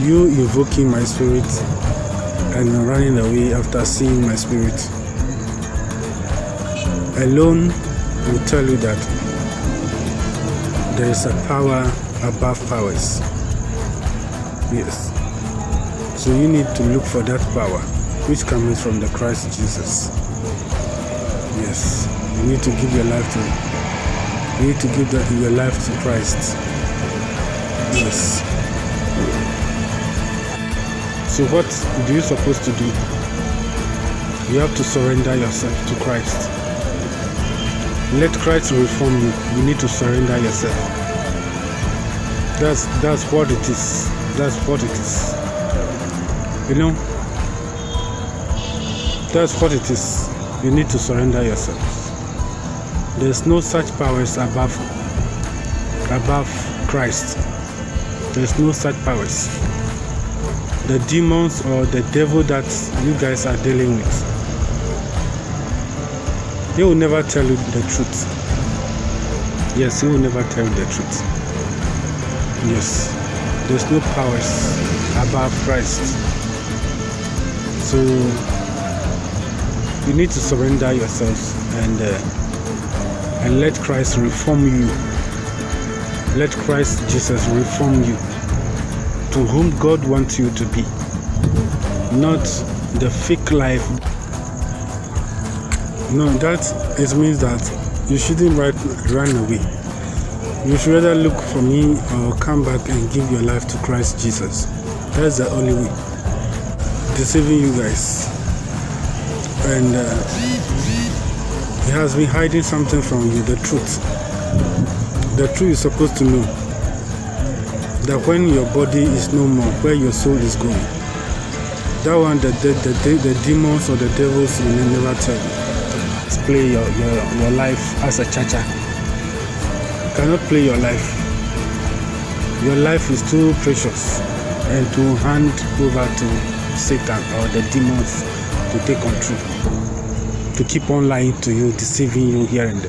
you invoking my spirit and running away after seeing my spirit alone will tell you that there is a power above powers. Yes. So you need to look for that power which comes from the Christ Jesus. Yes. You need to give your life to you need to give that, your life to Christ. Yes. So what do you supposed to do? You have to surrender yourself to Christ. Let Christ reform you. You need to surrender yourself. That's that's what it is. That's what it is. You know? That's what it is. You need to surrender yourself. There's no such powers above above Christ. There's no such powers. The demons or the devil that you guys are dealing with he will never tell you the truth. Yes, he will never tell you the truth. Yes, there's no powers above Christ. So you need to surrender yourselves and uh, and let Christ reform you. Let Christ Jesus reform you to whom God wants you to be, not the fake life no, that it means that you shouldn't run away. You should rather look for me or come back and give your life to Christ Jesus. That's the only way. Deceiving you guys. And uh, he has been hiding something from you, the truth. The truth is supposed to know that when your body is no more, where your soul is going. That one, the, the, the, the demons or the devils will never tell you play your, your, your life as a chacha. You cannot play your life. Your life is too precious and to hand over to Satan or the demons to take control, to keep on lying to you, deceiving you here and there.